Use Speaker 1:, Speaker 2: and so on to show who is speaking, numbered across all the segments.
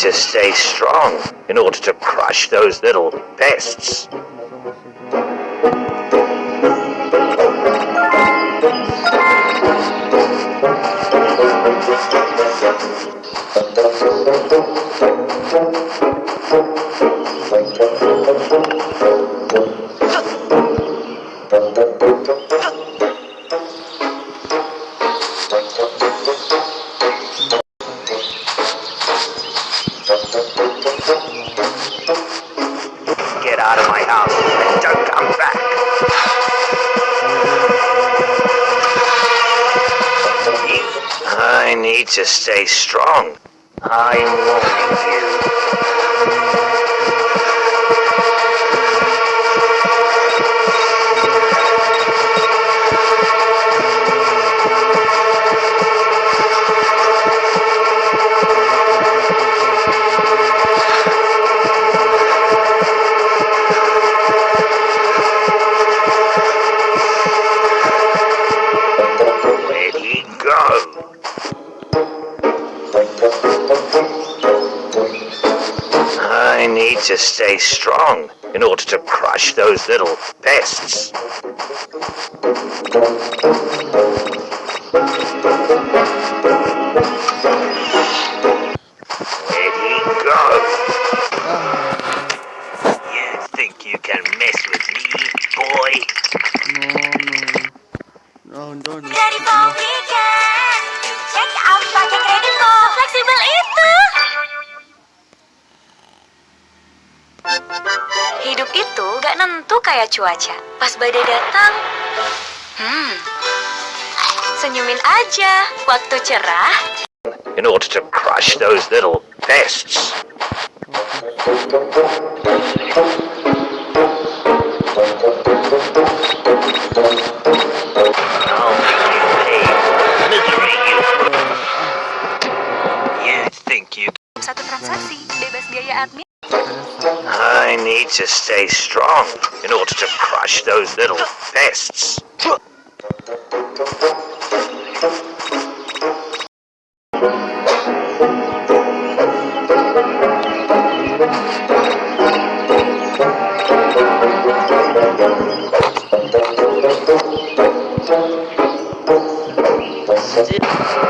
Speaker 1: to stay strong in order to crush those little pests. Get out of my house and don't come back. I need to stay strong. I'm warning you. I need to stay strong in order to crush those little pests.
Speaker 2: Nentu kayak cuaca. Pas badai datang, hmm, senyumin aja. Waktu cerah,
Speaker 1: In order to crush those little pests.
Speaker 2: Satu transaksi, bebas biaya admin.
Speaker 1: Need to stay strong in order to crush those little pests. Here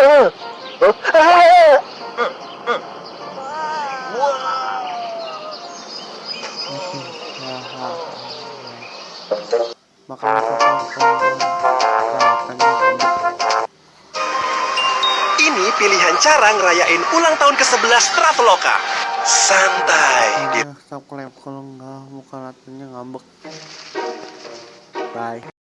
Speaker 3: Ini pilihan cara ngerayain ulang tahun ke-11 Traveloka. Santai.
Speaker 4: Iya, stop kalau nggak muka latihannya ngambek. Bye.